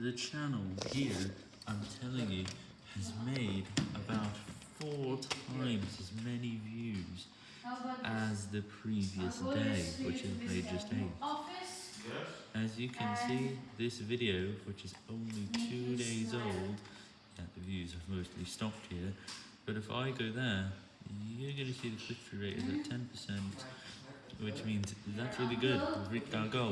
The channel here, I'm telling you, has made about four times as many views as the previous day, which is May just 8. As you can see, this video, which is only two days old, yeah, the views have mostly stopped here, but if I go there, you're going to see the click-through rate is at 10%, which means that's really good. We've reached our goal.